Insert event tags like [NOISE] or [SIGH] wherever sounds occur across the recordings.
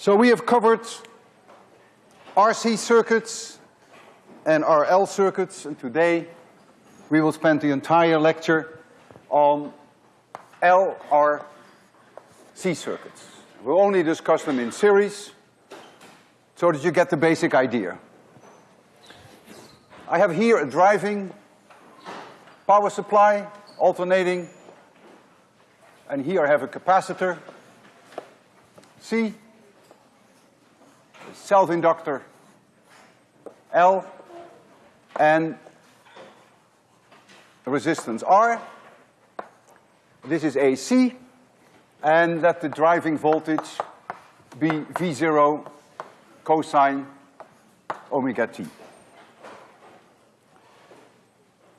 So we have covered RC circuits and RL circuits, and today we will spend the entire lecture on LRC circuits. We'll only discuss them in series so that you get the basic idea. I have here a driving power supply, alternating, and here I have a capacitor, C, self-inductor, L, and resistance R. This is AC, and let the driving voltage be V zero cosine omega t.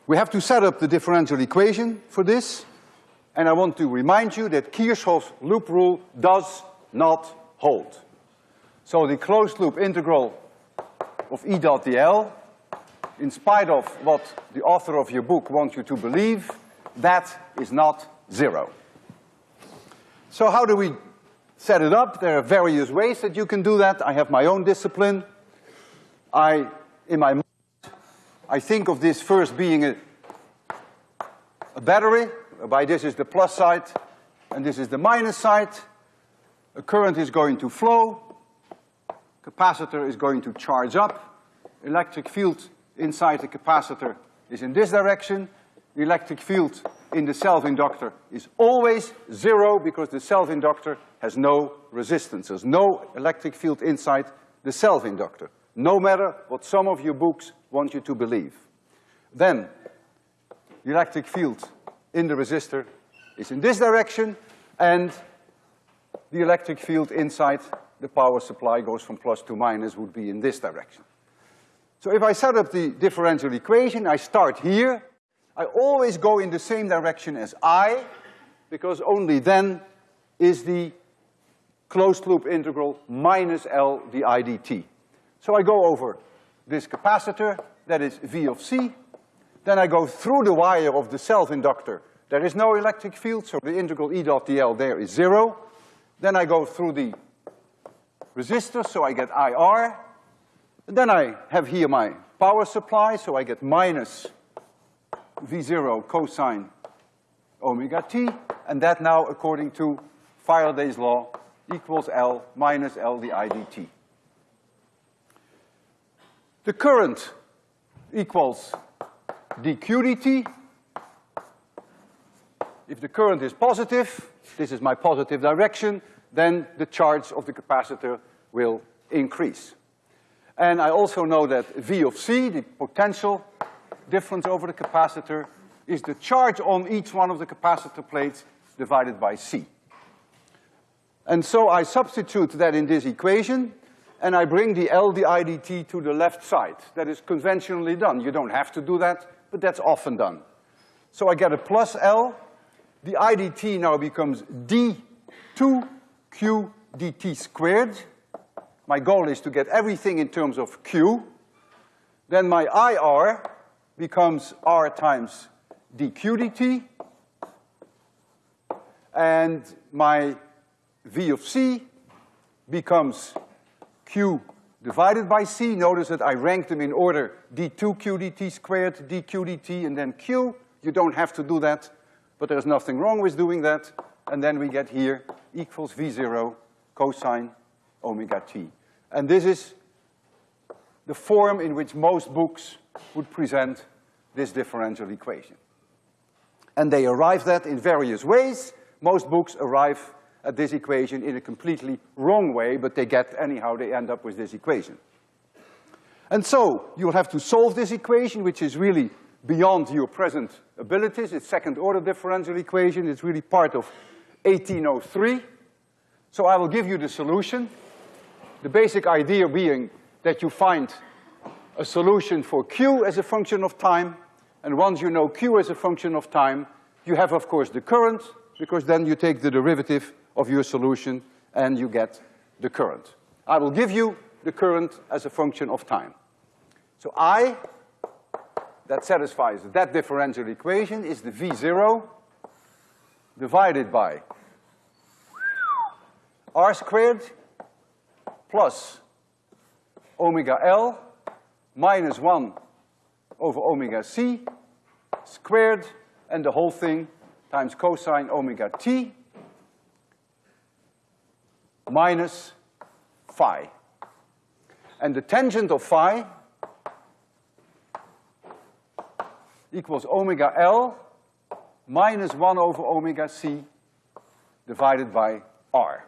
We have to set up the differential equation for this, and I want to remind you that Kirchhoff's loop rule does not hold. So the closed loop integral of E dot dl, in spite of what the author of your book wants you to believe, that is not zero. So how do we set it up? There are various ways that you can do that. I have my own discipline. I, in my mind, I think of this first being a, a battery. By this is the plus side, and this is the minus side. A current is going to flow. Capacitor is going to charge up. Electric field inside the capacitor is in this direction. The electric field in the self-inductor is always zero because the self-inductor has no resistance. There's no electric field inside the self-inductor, no matter what some of your books want you to believe. Then, the electric field in the resistor is in this direction, and the electric field inside the power supply goes from plus to minus would be in this direction. So if I set up the differential equation, I start here, I always go in the same direction as I, because only then is the closed loop integral minus L d I dt. So I go over this capacitor, that is V of C, then I go through the wire of the self-inductor. There is no electric field, so the integral E dot dl there is zero. Then I go through the resistor, so I get IR. And then I have here my power supply, so I get minus V zero cosine omega t, and that now, according to Faraday's law, equals L minus L di dt. The current equals dq dt. If the current is positive, this is my positive direction, then the charge of the capacitor will increase. And I also know that V of C, the potential, difference over the capacitor is the charge on each one of the capacitor plates divided by C. And so I substitute that in this equation, and I bring the L d I dt to the left side. That is conventionally done. You don't have to do that, but that's often done. So I get a plus L. The I dt now becomes d2 q dt squared. My goal is to get everything in terms of q. Then my IR becomes R times dq dt. And my V of C becomes Q divided by C. Notice that I ranked them in order d2 q dt squared, dq dt, and then q. You don't have to do that, but there's nothing wrong with doing that. And then we get here equals V zero cosine omega t. And this is the form in which most books would present this differential equation. And they arrive at in various ways. Most books arrive at this equation in a completely wrong way, but they get anyhow, they end up with this equation. And so, you'll have to solve this equation, which is really beyond your present abilities. It's second order differential equation. It's really part of 1803. So I will give you the solution. The basic idea being that you find a solution for Q as a function of time, and once you know Q as a function of time, you have, of course, the current, because then you take the derivative of your solution and you get the current. I will give you the current as a function of time. So I, that satisfies that differential equation, is the V zero divided by R squared plus omega L minus one over omega C squared and the whole thing times cosine omega t minus phi. And the tangent of phi equals omega L minus one over omega C divided by R.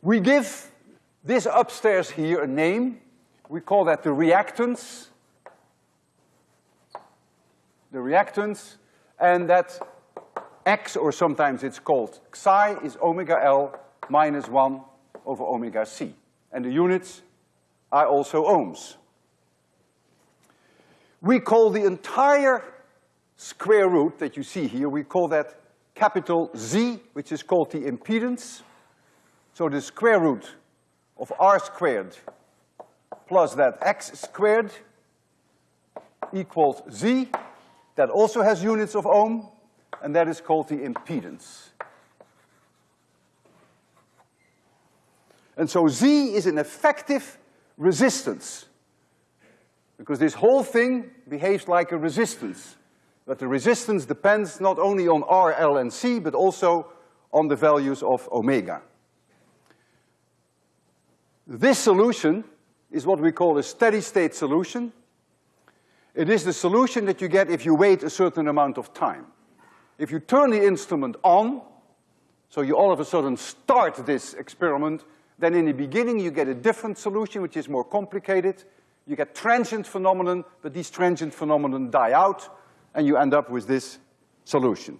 We give this upstairs here a name. We call that the reactance. The reactance, and that X, or sometimes it's called chi, is omega L minus one over omega C. And the units are also ohms. We call the entire square root that you see here, we call that capital Z, which is called the impedance. So the square root of R squared plus that X squared equals Z. That also has units of ohm, and that is called the impedance. And so Z is an effective resistance. Because this whole thing behaves like a resistance. But the resistance depends not only on R, L, and C, but also on the values of omega. This solution is what we call a steady state solution. It is the solution that you get if you wait a certain amount of time. If you turn the instrument on, so you all of a sudden start this experiment, then in the beginning you get a different solution which is more complicated. You get transient phenomenon, but these transient phenomenon die out, and you end up with this solution.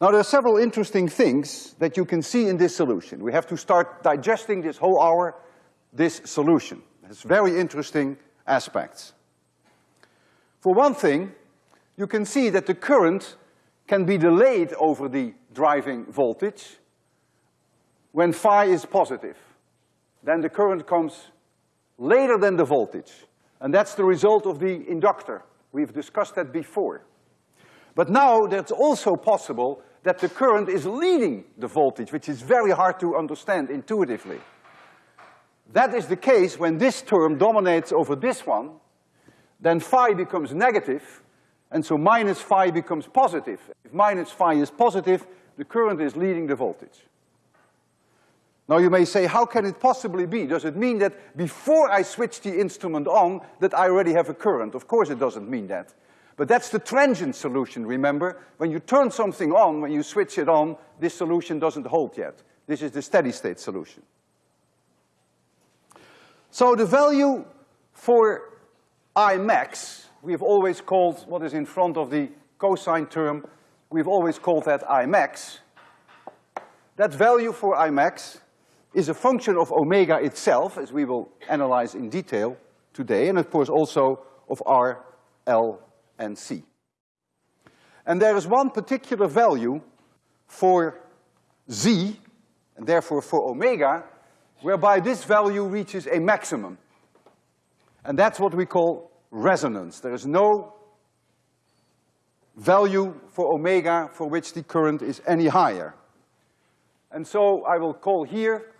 Now there are several interesting things that you can see in this solution. We have to start digesting this whole hour, this solution. It's very interesting aspects. For one thing, you can see that the current can be delayed over the driving voltage when phi is positive. Then the current comes later than the voltage. And that's the result of the inductor. We've discussed that before. But now that's also possible that the current is leading the voltage, which is very hard to understand intuitively. That is the case when this term dominates over this one, then phi becomes negative, and so minus phi becomes positive. If minus phi is positive, the current is leading the voltage. Now you may say, how can it possibly be? Does it mean that before I switch the instrument on, that I already have a current? Of course it doesn't mean that. But that's the transient solution, remember? When you turn something on, when you switch it on, this solution doesn't hold yet. This is the steady state solution. So the value for I max, we've always called what is in front of the cosine term, we've always called that I max. That value for I max is a function of omega itself, as we will analyze in detail today, and of course also of R, L, and C. And there is one particular value for Z, and therefore for omega, whereby this value reaches a maximum. And that's what we call resonance. There is no value for omega for which the current is any higher. And so I will call here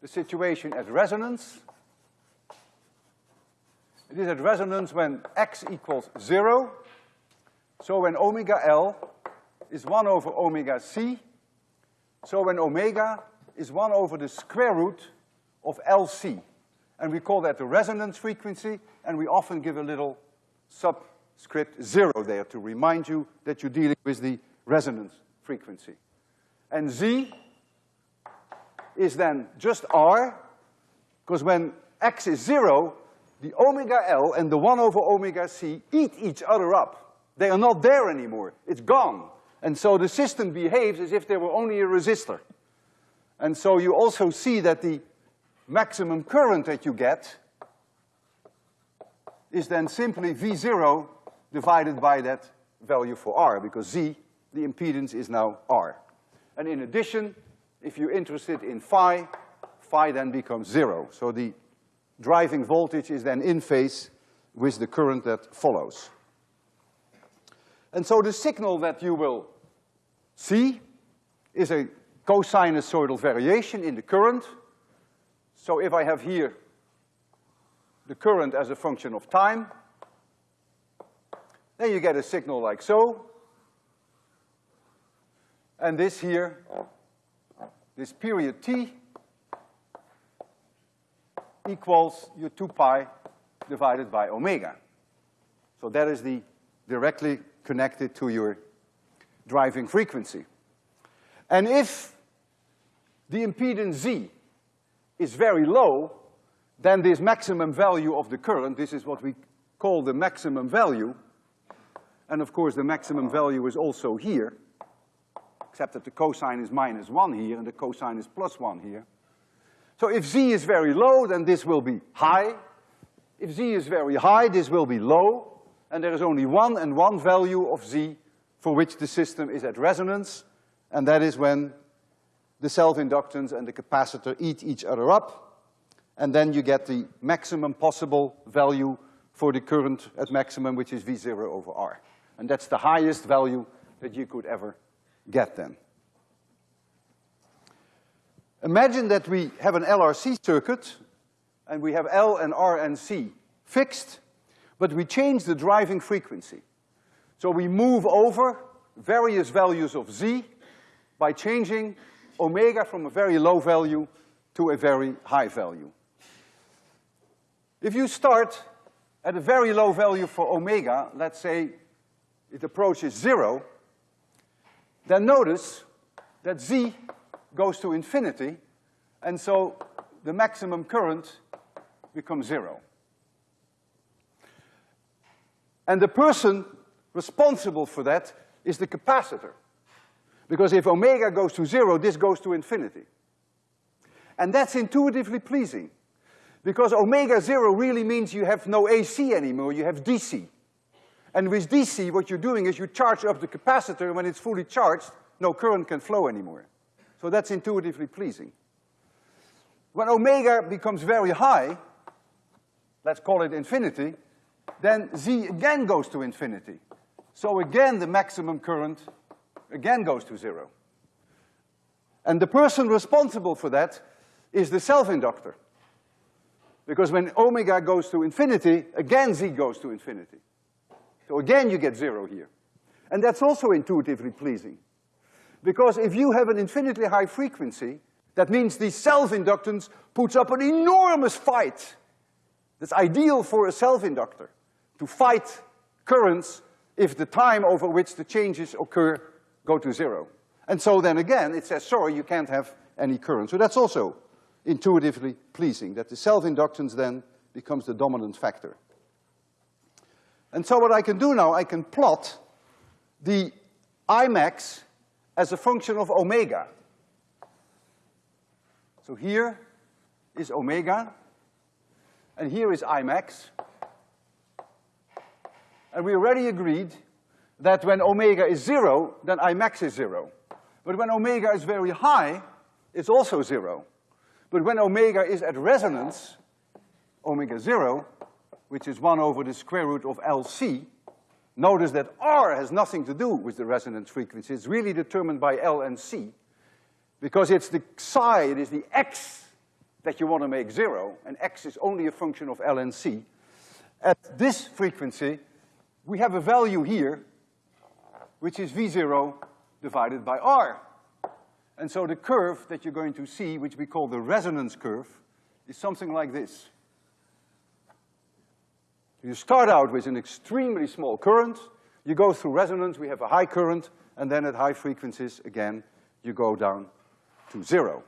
the situation at resonance. It is at resonance when x equals zero. So when omega L is one over omega C. So when omega is one over the square root of LC. And we call that the resonance frequency, and we often give a little subscript zero there to remind you that you're dealing with the resonance frequency. And Z is then just R, because when x is zero, the omega L and the one over omega C eat each other up. They are not there anymore. It's gone. And so the system behaves as if there were only a resistor. And so you also see that the maximum current that you get is then simply V zero divided by that value for R, because Z, the impedance, is now R. And in addition, if you're interested in phi, phi then becomes zero. So the driving voltage is then in phase with the current that follows. And so the signal that you will see is a cosinusoidal variation in the current. So if I have here the current as a function of time, then you get a signal like so. And this here, this period t, equals your two pi divided by omega. So that is the directly connected to your driving frequency. And if the impedance Z is very low, then this maximum value of the current, this is what we call the maximum value, and of course the maximum value is also here, except that the cosine is minus one here and the cosine is plus one here. So if Z is very low, then this will be high. If Z is very high, this will be low, and there is only one and one value of Z for which the system is at resonance, and that is when the self-inductance and the capacitor eat each other up, and then you get the maximum possible value for the current at maximum, which is V zero over R. And that's the highest value that you could ever get them. Imagine that we have an LRC circuit, and we have L and R and C fixed, but we change the driving frequency. So we move over various values of Z by changing omega from a very low value to a very high value. If you start at a very low value for omega, let's say it approaches zero, then notice that Z goes to infinity, and so the maximum current becomes zero. And the person responsible for that is the capacitor. Because if omega goes to zero, this goes to infinity. And that's intuitively pleasing. Because omega zero really means you have no AC anymore, you have DC. And with DC, what you're doing is you charge up the capacitor, and when it's fully charged, no current can flow anymore. So that's intuitively pleasing. When omega becomes very high, let's call it infinity, then Z again goes to infinity. So again, the maximum current again goes to zero. And the person responsible for that is the self-inductor. Because when omega goes to infinity, again Z goes to infinity. So again you get zero here. And that's also intuitively pleasing. Because if you have an infinitely high frequency, that means the self-inductance puts up an enormous fight. That's ideal for a self-inductor, to fight currents if the time over which the changes occur go to zero. And so then again, it says, sorry, you can't have any current. So that's also intuitively pleasing, that the self-inductance then becomes the dominant factor. And so what I can do now, I can plot the Imax as a function of omega. So here is omega, and here is Imax. And we already agreed that when omega is zero, then Imax is zero. But when omega is very high, it's also zero. But when omega is at resonance, omega zero, which is one over the square root of LC, notice that R has nothing to do with the resonance frequency. It's really determined by L and C, because it's the chi, it is the X that you want to make zero, and X is only a function of L and C. At this frequency, we have a value here which is V zero divided by R. And so the curve that you're going to see, which we call the resonance curve, is something like this. You start out with an extremely small current, you go through resonance, we have a high current, and then at high frequencies, again, you go down to zero.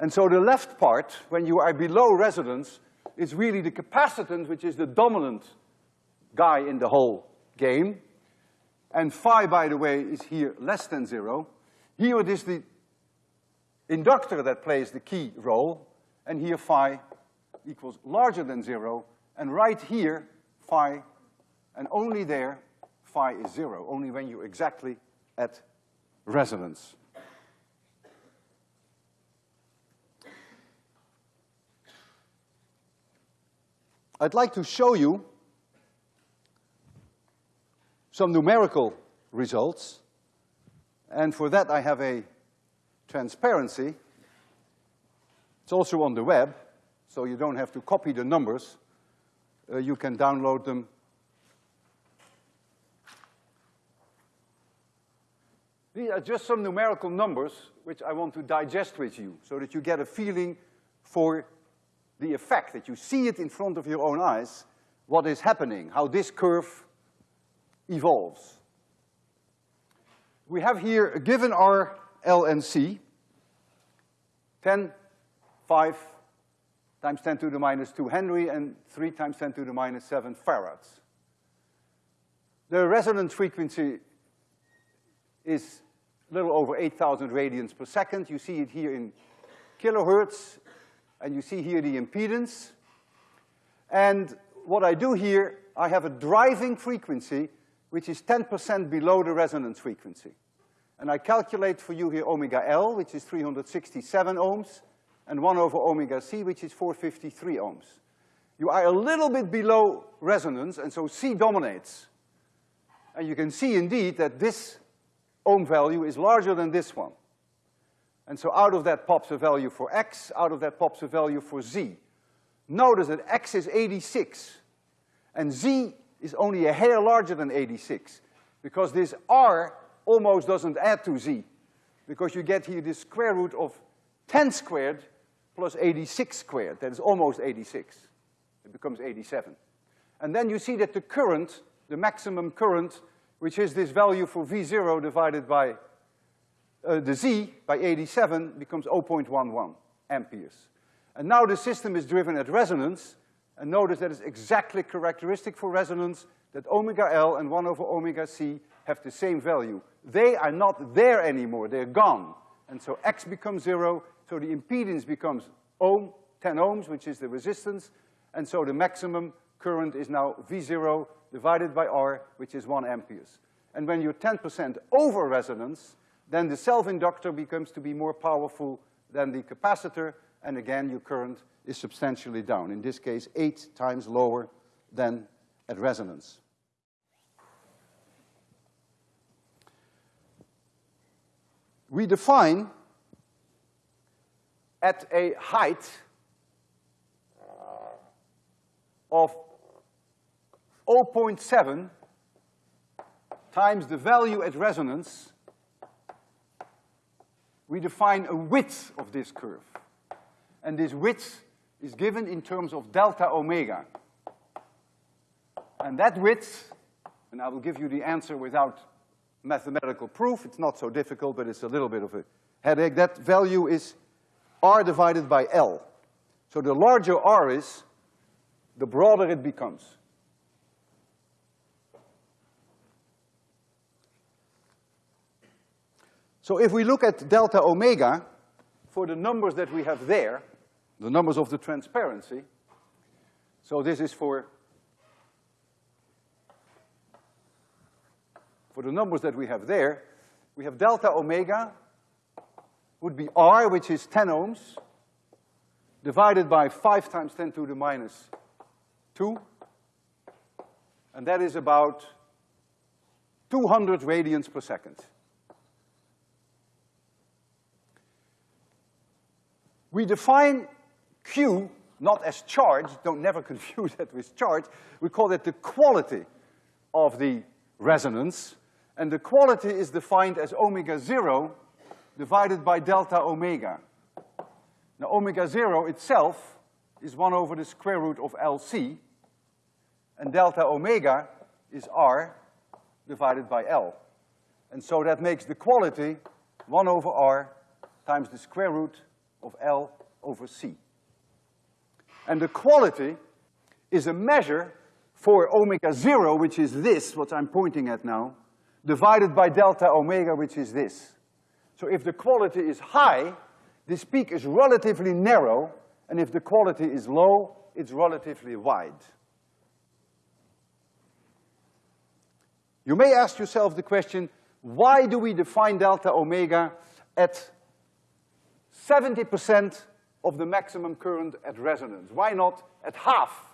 And so the left part, when you are below resonance, is really the capacitance, which is the dominant guy in the whole game. And phi, by the way, is here less than zero. Here it is the inductor that plays the key role, and here phi equals larger than zero, and right here, phi, and only there, phi is zero, only when you're exactly at resonance. I'd like to show you some numerical results. And for that I have a transparency. It's also on the web, so you don't have to copy the numbers. Uh, you can download them These are just some numerical numbers which I want to digest with you so that you get a feeling for the effect, that you see it in front of your own eyes, what is happening, how this curve evolves. We have here, given our L and C, 10, 5 times 10 to the minus 2 Henry and 3 times 10 to the minus 7 farads. The resonance frequency is a little over 8,000 radians per second. You see it here in kilohertz, and you see here the impedance. And what I do here, I have a driving frequency which is 10% below the resonance frequency. And I calculate for you here omega L, which is 367 ohms, and one over omega C, which is 453 ohms. You are a little bit below resonance, and so C dominates. And you can see indeed that this ohm value is larger than this one. And so out of that pops a value for X, out of that pops a value for Z. Notice that X is 86, and Z is only a hair larger than 86, because this R almost doesn't add to Z, because you get here the square root of 10 squared plus 86 squared, that is almost 86. It becomes 87. And then you see that the current, the maximum current, which is this value for V zero divided by uh, the Z by 87 becomes 0.11 amperes. And now the system is driven at resonance, and notice that it's exactly characteristic for resonance that omega L and one over omega C have the same value. They are not there anymore, they're gone. And so X becomes zero, so the impedance becomes ohm, 10 ohms, which is the resistance, and so the maximum current is now V zero divided by R, which is one amperes. And when you're 10% over resonance, then the self-inductor becomes to be more powerful than the capacitor, and again, your current is substantially down. In this case, eight times lower than at resonance. We define at a height of 0.7 times the value at resonance, we define a width of this curve. And this width is given in terms of delta omega. And that width, and I will give you the answer without mathematical proof, it's not so difficult, but it's a little bit of a headache. That value is R divided by L. So the larger R is, the broader it becomes. So if we look at delta omega, for the numbers that we have there, the numbers of the transparency, so this is for, for the numbers that we have there, we have delta omega would be R, which is 10 ohms, divided by five times ten to the minus two, and that is about 200 radians per second. We define Q not as charge, don't never [LAUGHS] confuse that with charge, we call it the quality of the resonance, and the quality is defined as omega zero divided by delta omega. Now omega zero itself is one over the square root of LC, and delta omega is R divided by L. And so that makes the quality one over R times the square root of L over C. And the quality is a measure for omega zero, which is this, what I'm pointing at now, divided by delta omega, which is this. So if the quality is high, this peak is relatively narrow, and if the quality is low, it's relatively wide. You may ask yourself the question, why do we define delta omega at 70% of the maximum current at resonance. Why not at half?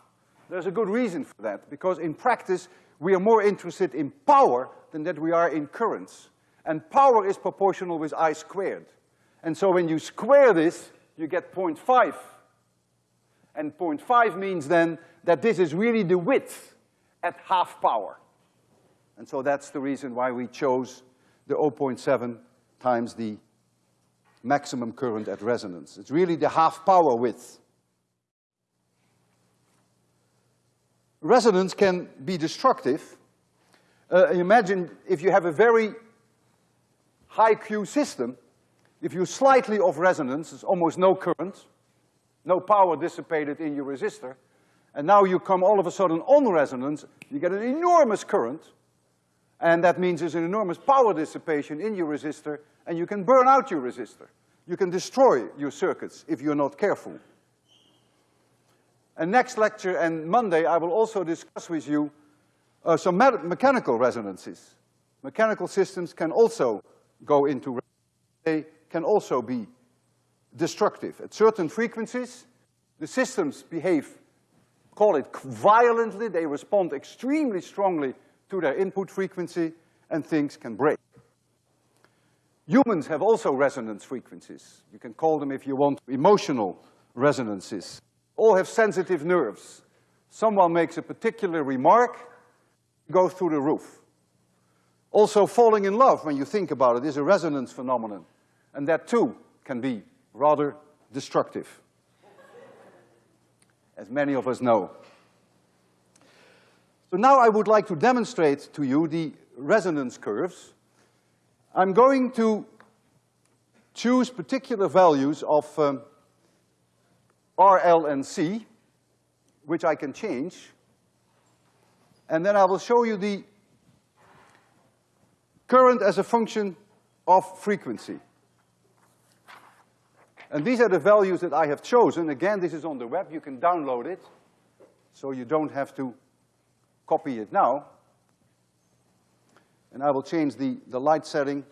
There's a good reason for that, because in practice, we are more interested in power than that we are in currents. And power is proportional with I squared. And so when you square this, you get 0.5. And 0.5 means then that this is really the width at half power. And so that's the reason why we chose the 0.7 times the maximum current at resonance. It's really the half power width. Resonance can be destructive. Uh, imagine if you have a very high Q system, if you slightly off resonance, there's almost no current, no power dissipated in your resistor, and now you come all of a sudden on resonance, you get an enormous current, and that means there's an enormous power dissipation in your resistor, and you can burn out your resistor. You can destroy your circuits if you're not careful. And next lecture and Monday, I will also discuss with you uh, some me mechanical resonances. Mechanical systems can also go into, they can also be destructive. At certain frequencies, the systems behave, call it violently, they respond extremely strongly to their input frequency, and things can break. Humans have also resonance frequencies. You can call them, if you want, emotional resonances. All have sensitive nerves. Someone makes a particular remark, go through the roof. Also, falling in love, when you think about it, is a resonance phenomenon. And that too can be rather destructive, as many of us know. So now I would like to demonstrate to you the resonance curves. I'm going to choose particular values of um, R, L, and C, which I can change. And then I will show you the current as a function of frequency. And these are the values that I have chosen. Again, this is on the web, you can download it, so you don't have to copy it now. And I will change the, the light setting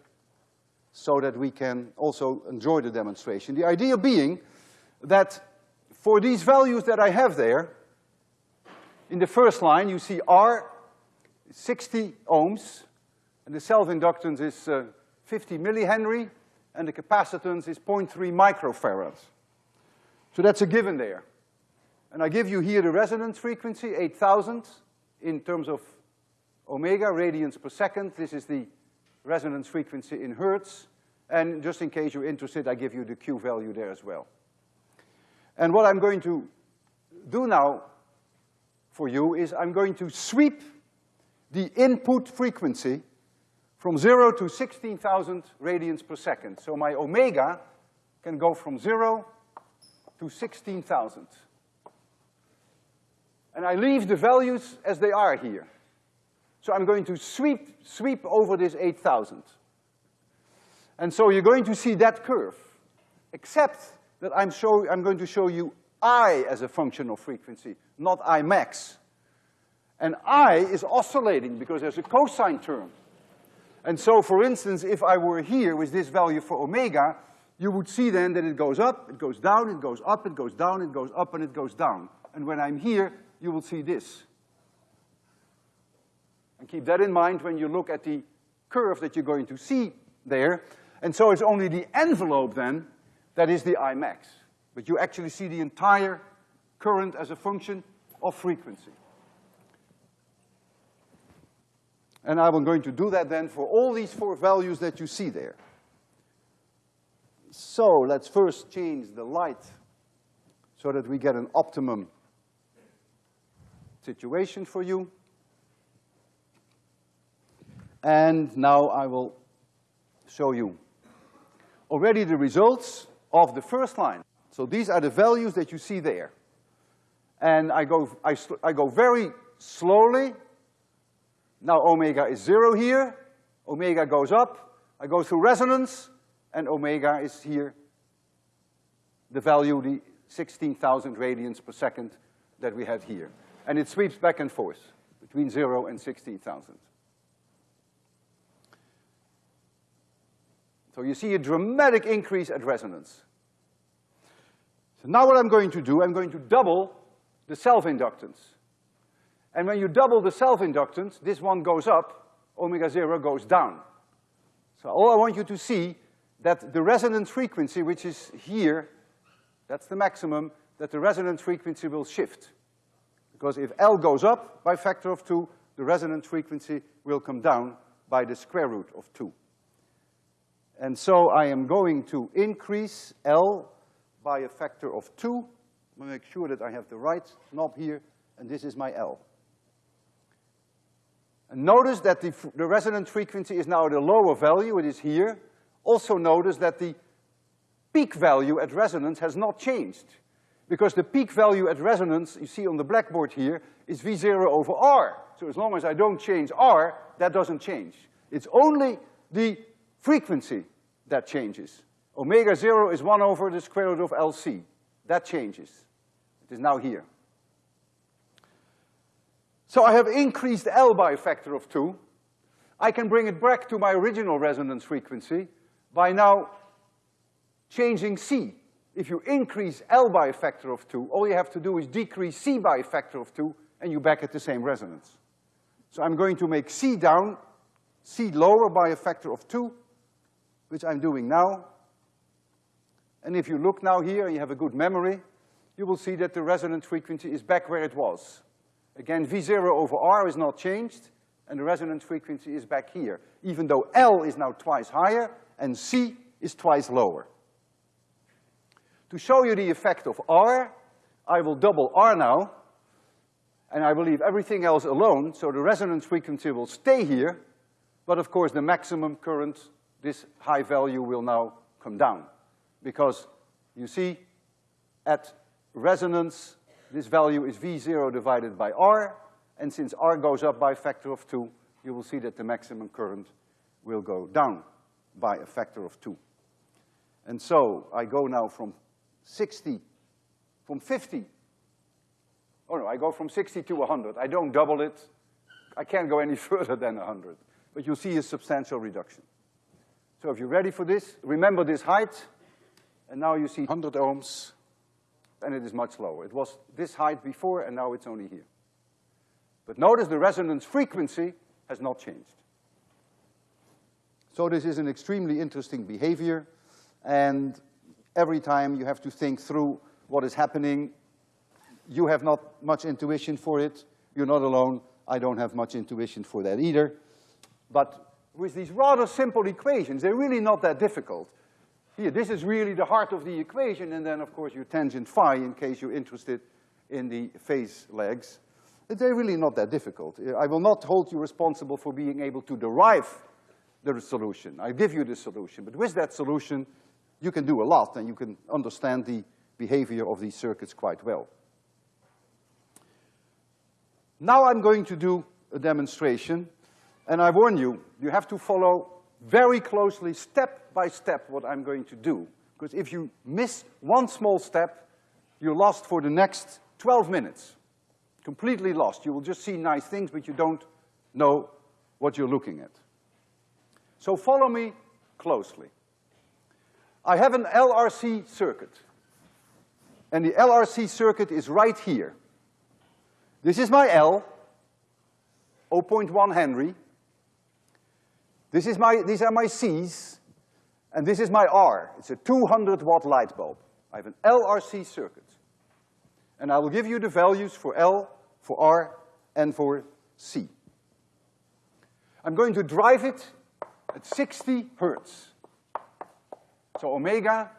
so that we can also enjoy the demonstration. The idea being that for these values that I have there, in the first line you see R, 60 ohms, and the self-inductance is uh, 50 millihenry, and the capacitance is 0.3 microfarads. So that's a given there. And I give you here the resonance frequency, 8,000, in terms of omega, radians per second. This is the resonance frequency in hertz. And just in case you're interested, I give you the Q value there as well. And what I'm going to do now for you is I'm going to sweep the input frequency from zero to 16,000 radians per second. So my omega can go from zero to 16,000 and I leave the values as they are here. So I'm going to sweep, sweep over this 8,000. And so you're going to see that curve, except that I'm, show, I'm going to show you I as a function of frequency, not I max. And I is oscillating because there's a cosine term. And so, for instance, if I were here with this value for omega, you would see then that it goes up, it goes down, it goes up, it goes down, it goes up, and it goes down. And when I'm here, you will see this. And keep that in mind when you look at the curve that you're going to see there. And so it's only the envelope then that is the Imax. But you actually see the entire current as a function of frequency. And I'm going to do that then for all these four values that you see there. So let's first change the light so that we get an optimum situation for you. And now I will show you already the results of the first line. So these are the values that you see there. And I go, I, I go very slowly. Now omega is zero here, omega goes up, I go through resonance, and omega is here, the value, the 16,000 radians per second that we had here and it sweeps back and forth between zero and 16,000. So you see a dramatic increase at resonance. So now what I'm going to do, I'm going to double the self-inductance. And when you double the self-inductance, this one goes up, omega zero goes down. So all I want you to see that the resonance frequency, which is here, that's the maximum, that the resonance frequency will shift. Because if L goes up by factor of two, the resonance frequency will come down by the square root of two. And so I am going to increase L by a factor of two. I'm make sure that I have the right knob here, and this is my L. Notice that the, the resonance frequency is now at a lower value, it is here. Also notice that the peak value at resonance has not changed. Because the peak value at resonance, you see on the blackboard here, is V zero over R. So as long as I don't change R, that doesn't change. It's only the frequency that changes. Omega zero is one over the square root of LC. That changes. It is now here. So I have increased L by a factor of two. I can bring it back to my original resonance frequency by now changing C. If you increase L by a factor of two, all you have to do is decrease C by a factor of two, and you're back at the same resonance. So I'm going to make C down, C lower by a factor of two, which I'm doing now. And if you look now here and you have a good memory, you will see that the resonance frequency is back where it was. Again, V zero over R is not changed, and the resonance frequency is back here, even though L is now twice higher and C is twice lower. To show you the effect of R, I will double R now, and I will leave everything else alone, so the resonance frequency will stay here, but of course the maximum current, this high value will now come down. Because you see, at resonance, this value is V zero divided by R, and since R goes up by a factor of two, you will see that the maximum current will go down by a factor of two. And so I go now from 60, from 50, oh no, I go from 60 to 100. I don't double it. I can't go any [LAUGHS] further than 100. But you'll see a substantial reduction. So if you're ready for this, remember this height, and now you see 100 ohms, and it is much lower. It was this height before, and now it's only here. But notice the resonance frequency has not changed. So this is an extremely interesting behavior, and every time you have to think through what is happening. You have not much intuition for it. You're not alone. I don't have much intuition for that either. But with these rather simple equations, they're really not that difficult. Here, this is really the heart of the equation, and then of course your tangent phi in case you're interested in the phase lags. They're really not that difficult. I will not hold you responsible for being able to derive the solution. I give you the solution, but with that solution, you can do a lot and you can understand the behavior of these circuits quite well. Now I'm going to do a demonstration, and I warn you, you have to follow very closely, step by step, what I'm going to do. Because if you miss one small step, you're lost for the next 12 minutes. Completely lost. You will just see nice things, but you don't know what you're looking at. So follow me closely. I have an LRC circuit. And the LRC circuit is right here. This is my L, 0.1 Henry. This is my, these are my C's, and this is my R. It's a 200 watt light bulb. I have an LRC circuit. And I will give you the values for L, for R, and for C. I'm going to drive it at 60 hertz. So omega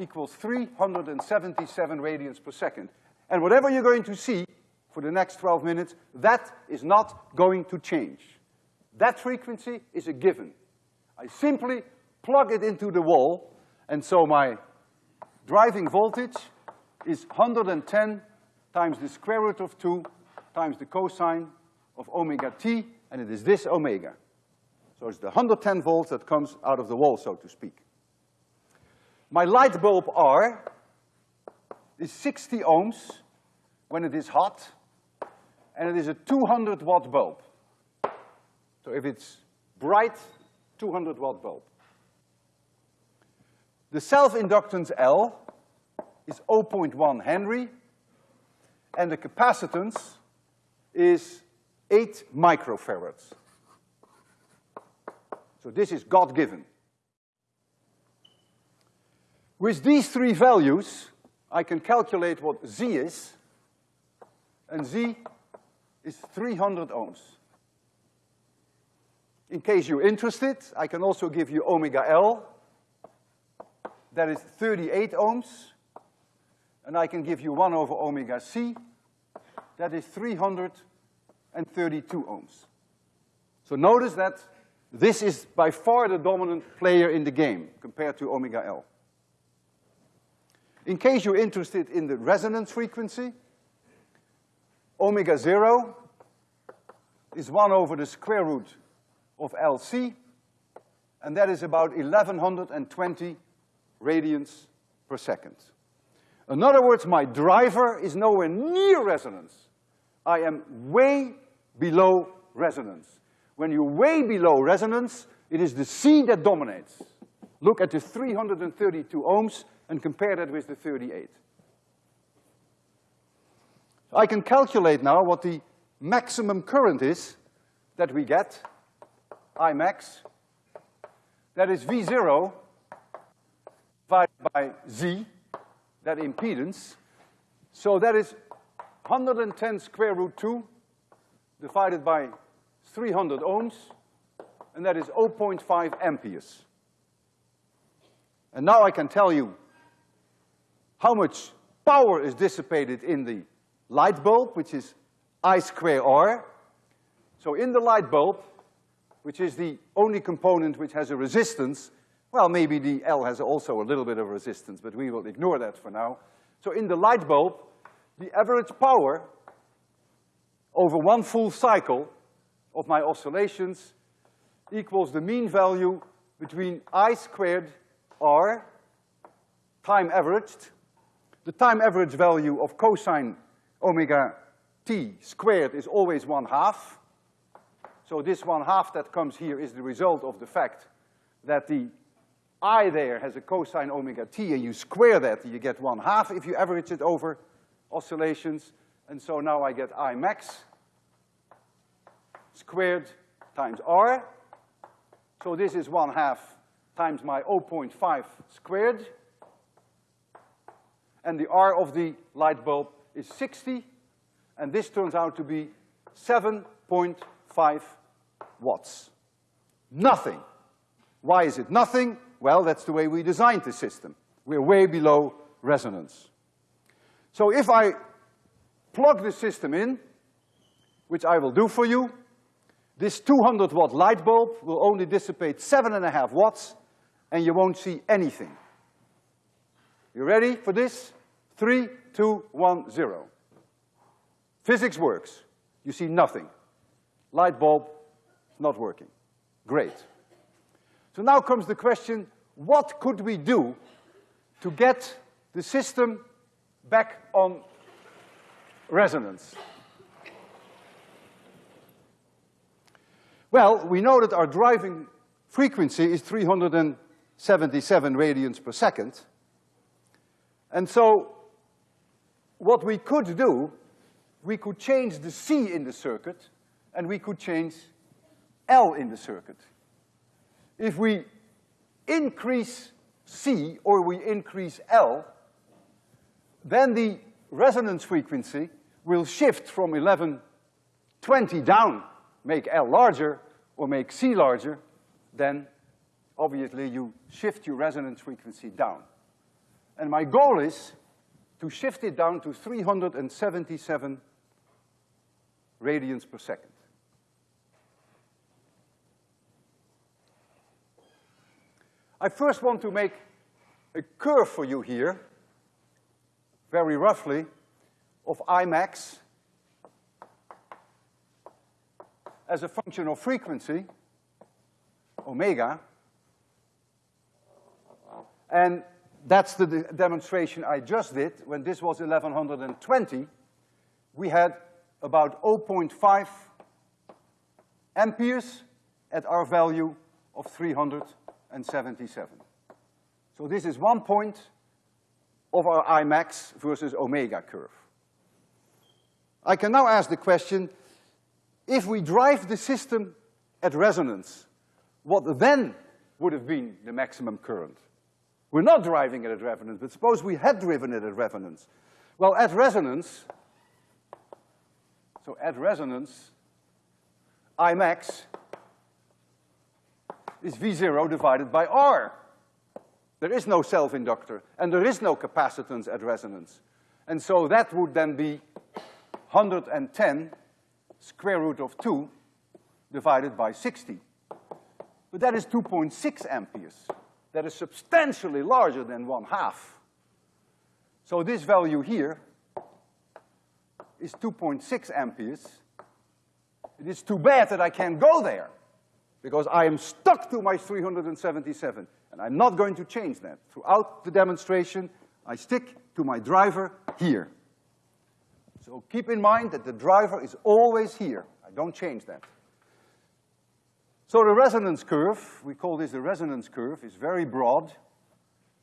equals 377 radians per second. And whatever you're going to see for the next 12 minutes, that is not going to change. That frequency is a given. I simply plug it into the wall, and so my driving voltage is 110 times the square root of two times the cosine of omega t, and it is this omega. So it's the 110 volts that comes out of the wall, so to speak. My light bulb R is 60 ohms when it is hot, and it is a 200 watt bulb. So if it's bright, 200 watt bulb. The self-inductance L is 0.1 Henry, and the capacitance is eight microfarads. So this is God-given. With these three values, I can calculate what Z is, and Z is 300 ohms. In case you're interested, I can also give you omega L. That is 38 ohms. And I can give you one over omega C. That is 332 ohms. So notice that this is by far the dominant player in the game compared to omega L. In case you're interested in the resonance frequency, omega zero is one over the square root of LC, and that is about 1120 radians per second. In other words, my driver is nowhere near resonance. I am way below resonance. When you're way below resonance, it is the C that dominates. Look at the 332 ohms and compare that with the 38. I can calculate now what the maximum current is that we get, I max. That is V zero divided by Z, that impedance. So that is 110 square root two divided by 300 ohms, and that is 0.5 amperes. And now I can tell you how much power is dissipated in the light bulb, which is I square R. So in the light bulb, which is the only component which has a resistance, well, maybe the L has also a little bit of resistance, but we will ignore that for now. So in the light bulb, the average power over one full cycle of my oscillations equals the mean value between I squared R, time averaged, the time average value of cosine omega t squared is always one half. So this one half that comes here is the result of the fact that the I there has a cosine omega t and you square that, you get one half if you average it over oscillations. And so now I get I max squared times R. So this is one half times my 0.5 squared and the R of the light bulb is 60, and this turns out to be 7.5 watts. Nothing. Why is it nothing? Well, that's the way we designed the system. We're way below resonance. So if I plug the system in, which I will do for you, this 200 watt light bulb will only dissipate seven and a half watts, and you won't see anything. You ready for this? Three, two, one, zero. Physics works. You see nothing. Light bulb, not working. Great. So now comes the question, what could we do to get the system back on resonance? Well, we know that our driving frequency is 377 radians per second. And so what we could do, we could change the C in the circuit, and we could change L in the circuit. If we increase C or we increase L, then the resonance frequency will shift from 1120 down, make L larger, or make C larger, then obviously you shift your resonance frequency down. And my goal is to shift it down to 377 radians per second. I first want to make a curve for you here, very roughly, of I max as a function of frequency, omega, and that's the de demonstration I just did. When this was 1120, we had about 0.5 amperes at our value of 377. So this is one point of our Imax versus omega curve. I can now ask the question, if we drive the system at resonance, what then would have been the maximum current? We're not driving it at resonance, but suppose we had driven it at resonance. Well, at resonance, so at resonance, I max is V zero divided by R. There is no self-inductor, and there is no capacitance at resonance. And so that would then be 110 square root of two divided by sixty. But that is two point six amperes. That is substantially larger than one half. So this value here is two point six amperes. It is too bad that I can't go there, because I am stuck to my three hundred and seventy-seven, and I'm not going to change that. Throughout the demonstration, I stick to my driver here. So keep in mind that the driver is always here. I don't change that. So the resonance curve, we call this the resonance curve, is very broad,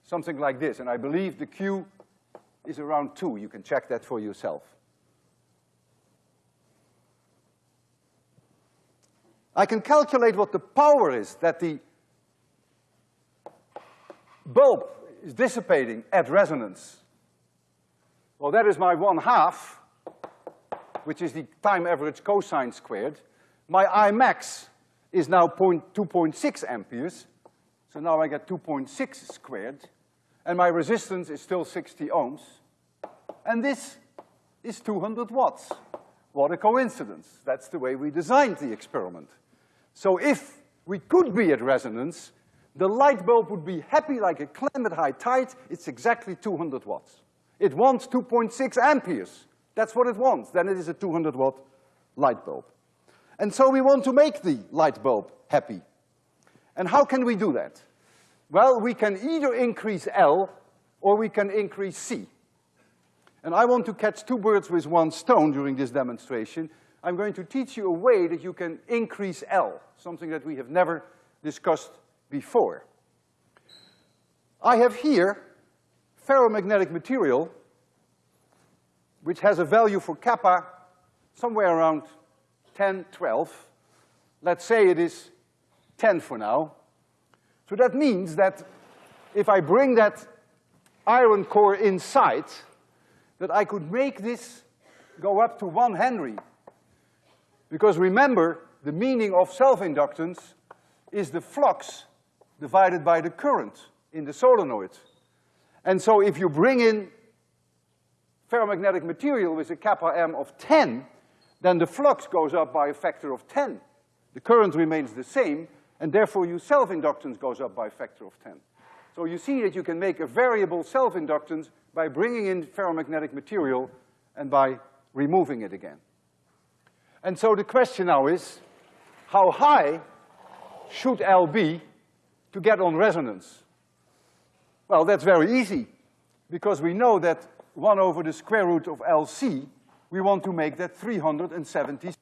something like this, and I believe the Q is around two. You can check that for yourself. I can calculate what the power is that the bulb is dissipating at resonance. Well, that is my one half, which is the time average cosine squared. My I max is now 2.6 amperes, so now I get 2.6 squared, and my resistance is still 60 ohms. And this is 200 watts. What a coincidence. That's the way we designed the experiment. So if we could be at resonance, the light bulb would be happy like a clam at high tide. It's exactly 200 watts. It wants 2.6 amperes. That's what it wants. Then it is a 200 watt light bulb. And so we want to make the light bulb happy. And how can we do that? Well, we can either increase L or we can increase C. And I want to catch two birds with one stone during this demonstration. I'm going to teach you a way that you can increase L, something that we have never discussed before. I have here ferromagnetic material which has a value for kappa somewhere around 10, 12. Let's say it is 10 for now. So that means that if I bring that iron core inside, that I could make this go up to one Henry. Because remember, the meaning of self-inductance is the flux divided by the current in the solenoid. And so if you bring in ferromagnetic material with a kappa M of ten, then the flux goes up by a factor of ten. The current remains the same, and therefore your self-inductance goes up by a factor of ten. So you see that you can make a variable self-inductance by bringing in ferromagnetic material and by removing it again. And so the question now is, how high should L be to get on resonance? Well, that's very easy, because we know that one over the square root of LC we want to make that 370.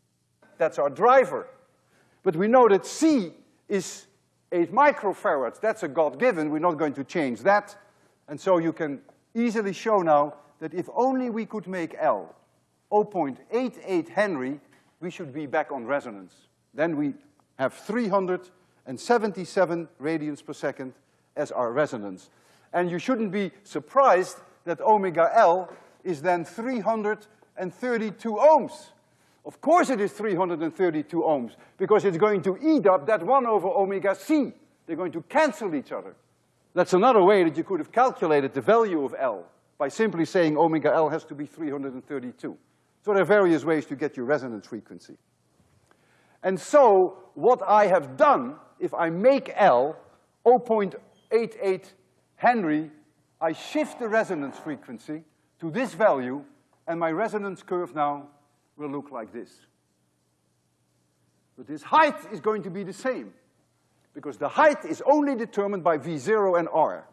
That's our driver. But we know that C is eight microfarads. That's a God-given. We're not going to change that. And so you can easily show now that if only we could make L 0.88 Henry, we should be back on resonance. Then we have 377 radians per second as our resonance. And you shouldn't be surprised that omega L is then 332 ohms. Of course it is 332 ohms, because it's going to eat up that one over omega c. They're going to cancel each other. That's another way that you could have calculated the value of L, by simply saying omega L has to be 332. So there are various ways to get your resonance frequency. And so, what I have done, if I make L 0.88 Henry, I shift the resonance frequency to this value, and my resonance curve now will look like this. But this height is going to be the same, because the height is only determined by V zero and R.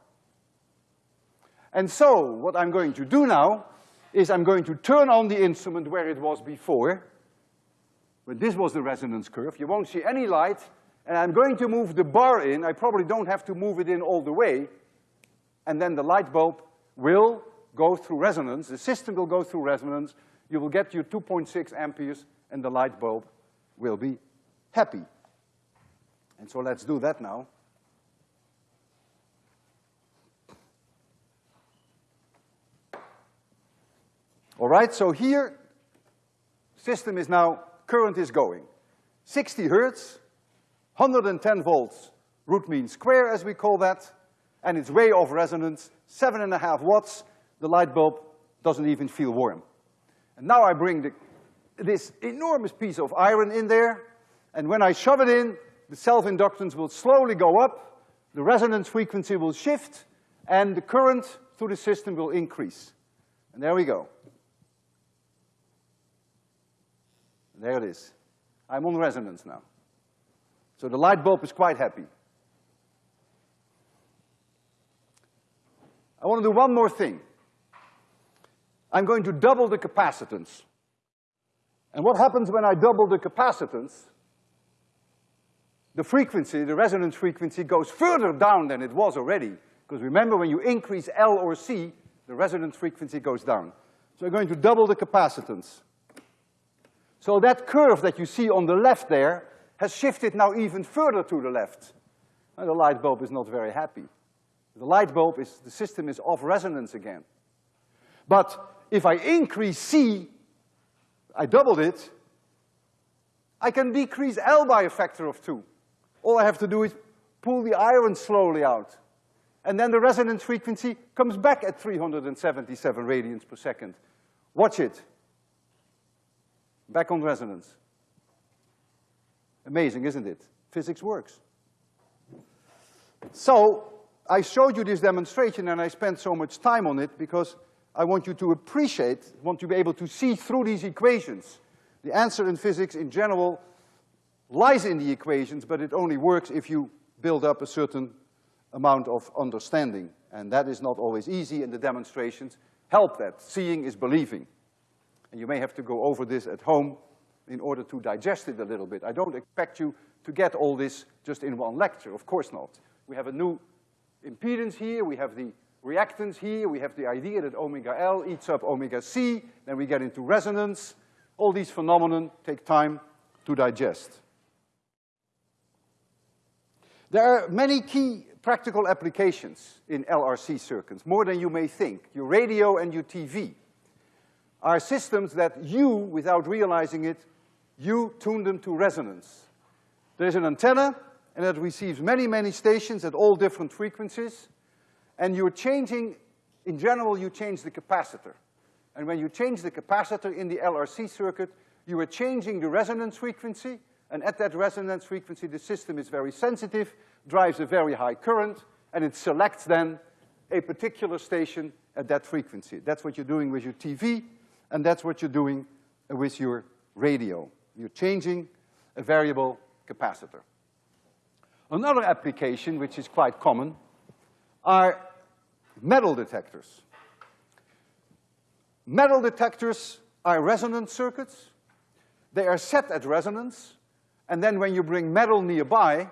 And so, what I'm going to do now is I'm going to turn on the instrument where it was before, but this was the resonance curve. You won't see any light, and I'm going to move the bar in. I probably don't have to move it in all the way, and then the light bulb will go through resonance, the system will go through resonance, you will get your 2.6 amperes, and the light bulb will be happy. And so let's do that now. All right, so here, system is now, current is going. 60 hertz, 110 volts, root mean square as we call that, and it's way off resonance, seven and a half watts, the light bulb doesn't even feel warm. And now I bring the, this enormous piece of iron in there, and when I shove it in, the self-inductance will slowly go up, the resonance frequency will shift, and the current through the system will increase. And there we go. There it is. I'm on resonance now. So the light bulb is quite happy. I want to do one more thing. I'm going to double the capacitance. And what happens when I double the capacitance? The frequency, the resonance frequency goes further down than it was already. Because remember, when you increase L or C, the resonance frequency goes down. So I'm going to double the capacitance. So that curve that you see on the left there has shifted now even further to the left. And the light bulb is not very happy. The light bulb is, the system is off resonance again. But if I increase C, I doubled it, I can decrease L by a factor of two. All I have to do is pull the iron slowly out. And then the resonance frequency comes back at 377 radians per second. Watch it. Back on resonance. Amazing, isn't it? Physics works. So, I showed you this demonstration and I spent so much time on it because I want you to appreciate, want you to be able to see through these equations. The answer in physics in general lies in the equations, but it only works if you build up a certain amount of understanding. And that is not always easy, and the demonstrations help that. Seeing is believing. And you may have to go over this at home in order to digest it a little bit. I don't expect you to get all this just in one lecture, of course not. We have a new impedance here, we have the reactance here, we have the idea that omega L eats up omega C, then we get into resonance. All these phenomena take time to digest. There are many key practical applications in LRC circuits, more than you may think. Your radio and your TV are systems that you, without realizing it, you tune them to resonance. There's an antenna, and it receives many, many stations at all different frequencies, and you're changing, in general, you change the capacitor. And when you change the capacitor in the LRC circuit, you are changing the resonance frequency, and at that resonance frequency, the system is very sensitive, drives a very high current, and it selects then a particular station at that frequency. That's what you're doing with your TV, and that's what you're doing with your radio. You're changing a variable capacitor. Another application, which is quite common, are metal detectors. Metal detectors are resonance circuits. They are set at resonance, and then when you bring metal nearby,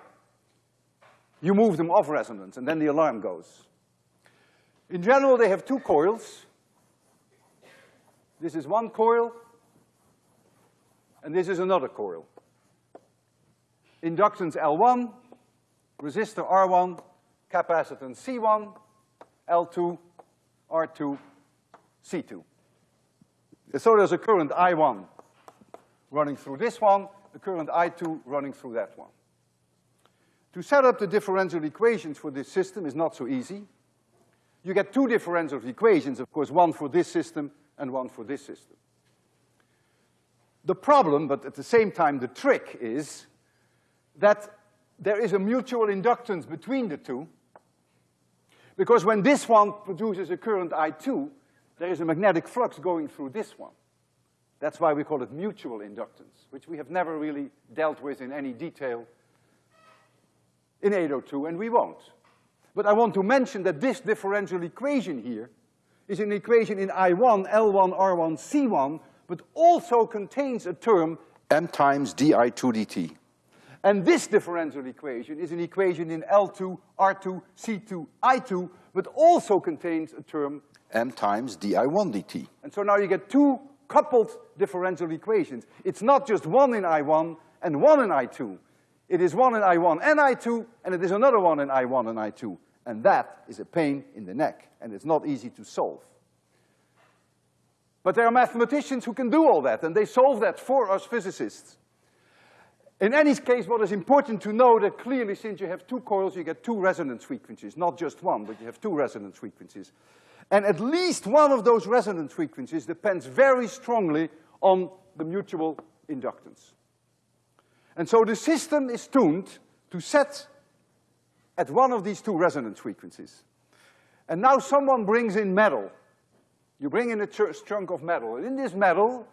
you move them off resonance, and then the alarm goes. In general, they have two coils. This is one coil, and this is another coil. Inductance L1, resistor R1, capacitance C1, L2, R2, C2. So there's a current I1 running through this one, a current I2 running through that one. To set up the differential equations for this system is not so easy. You get two differential equations, of course, one for this system and one for this system. The problem, but at the same time the trick is that there is a mutual inductance between the two, because when this one produces a current I2, there is a magnetic flux going through this one. That's why we call it mutual inductance, which we have never really dealt with in any detail in 802, and we won't. But I want to mention that this differential equation here is an equation in I1, L1, R1, C1, but also contains a term m times di2 dt. And this differential equation is an equation in L2, R2, C2, I2, but also contains a term m times di1 dt. And so now you get two coupled differential equations. It's not just one in I1 and one in I2. It is one in I1 and I2, and it is another one in I1 and I2. And that is a pain in the neck, and it's not easy to solve. But there are mathematicians who can do all that, and they solve that for us physicists. In any case, what is important to know that clearly since you have two coils, you get two resonance frequencies, not just one, but you have two resonance frequencies. And at least one of those resonance frequencies depends very strongly on the mutual inductance. And so the system is tuned to set at one of these two resonance frequencies. And now someone brings in metal. You bring in a chunk of metal. And in this metal,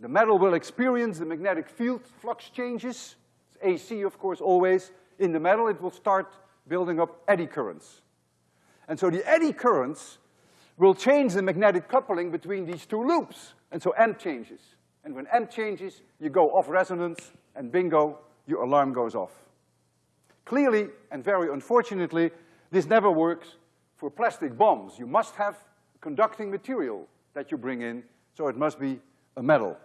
the metal will experience the magnetic field flux changes. It's AC, of course, always. In the metal, it will start building up eddy currents. And so the eddy currents will change the magnetic coupling between these two loops. And so M changes. And when M changes, you go off resonance, and bingo, your alarm goes off. Clearly, and very unfortunately, this never works for plastic bombs. You must have conducting material that you bring in, so it must be a metal.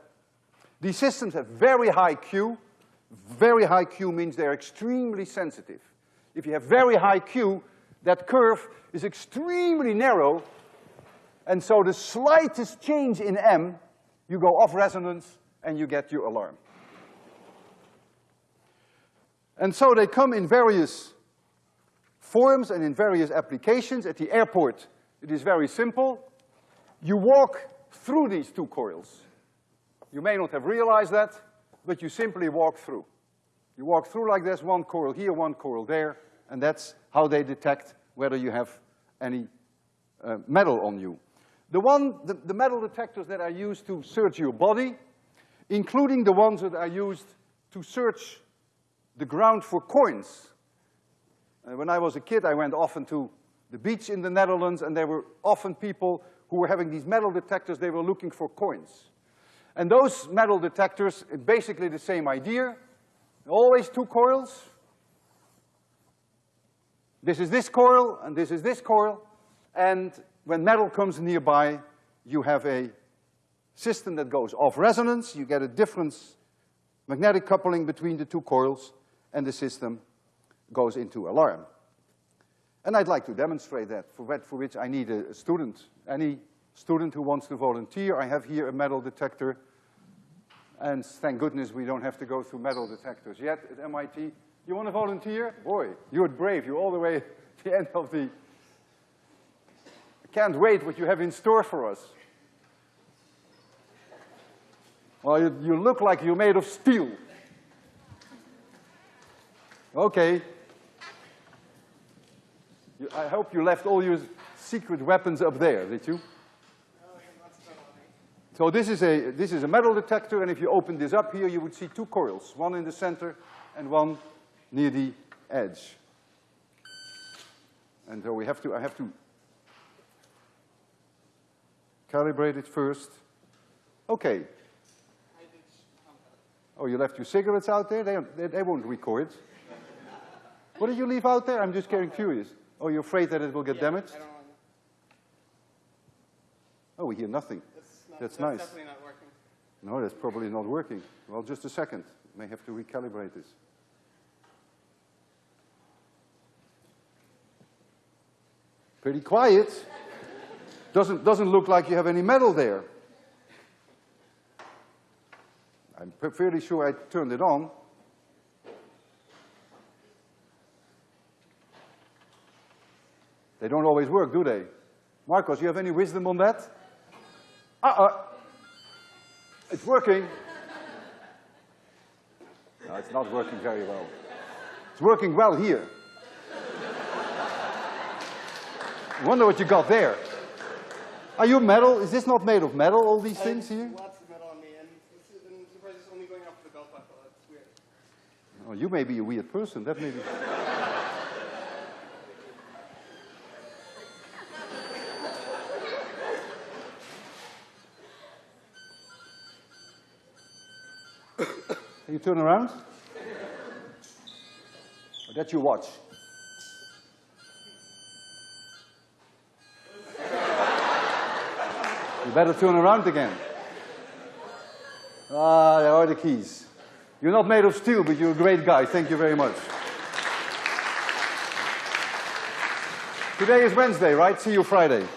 These systems have very high Q. Very high Q means they're extremely sensitive. If you have very high Q, that curve is extremely narrow, and so the slightest change in M, you go off resonance and you get your alarm. And so they come in various forms and in various applications. At the airport, it is very simple. You walk through these two coils. You may not have realized that, but you simply walk through. You walk through like this, one coil here, one coil there, and that's how they detect whether you have any uh, metal on you. The one, the, the metal detectors that are used to search your body, including the ones that are used to search the ground for coins. Uh, when I was a kid, I went often to the beach in the Netherlands, and there were often people who were having these metal detectors, they were looking for coins. And those metal detectors, basically the same idea. Always two coils. This is this coil, and this is this coil. And when metal comes nearby, you have a system that goes off resonance. You get a difference, magnetic coupling between the two coils, and the system goes into alarm. And I'd like to demonstrate that, for, that, for which I need a, a student. Any student who wants to volunteer. I have here a metal detector. And thank goodness we don't have to go through metal detectors yet at MIT. You want to volunteer? Boy, you're brave. You're all the way [LAUGHS] to the end of the... I can't wait what you have in store for us. Well, you, you look like you're made of steel. Okay. I hope you left all your secret weapons up there, did you? So this is a, this is a metal detector, and if you open this up here, you would see two coils, one in the center and one near the edge. And so we have to, I have to calibrate it first. Okay. Oh, you left your cigarettes out there? They, they, they won't record. What did you leave out there? I'm just getting curious. Oh, you're afraid that it will get yeah, damaged? Oh, we hear nothing. That's, that's nice. definitely not working. No, that's probably not working. Well, just a second. May have to recalibrate this. Pretty quiet. doesn't, doesn't look like you have any metal there. I'm fairly sure I turned it on. They don't always work, do they? Marcos, you have any wisdom on that? Uh-uh. It's working. No, it's not working very well. It's working well here. I wonder what you got there. Are you metal? Is this not made of metal, all these things here? Lots of metal on me, and I'm surprised it's only going up the belt buckle. That's weird. Oh, you may be a weird person. That may be. Can you turn around? Or that's your watch. you better turn around again. Ah, there are the keys. You're not made of steel, but you're a great guy. Thank you very much. Today is Wednesday, right? See you Friday.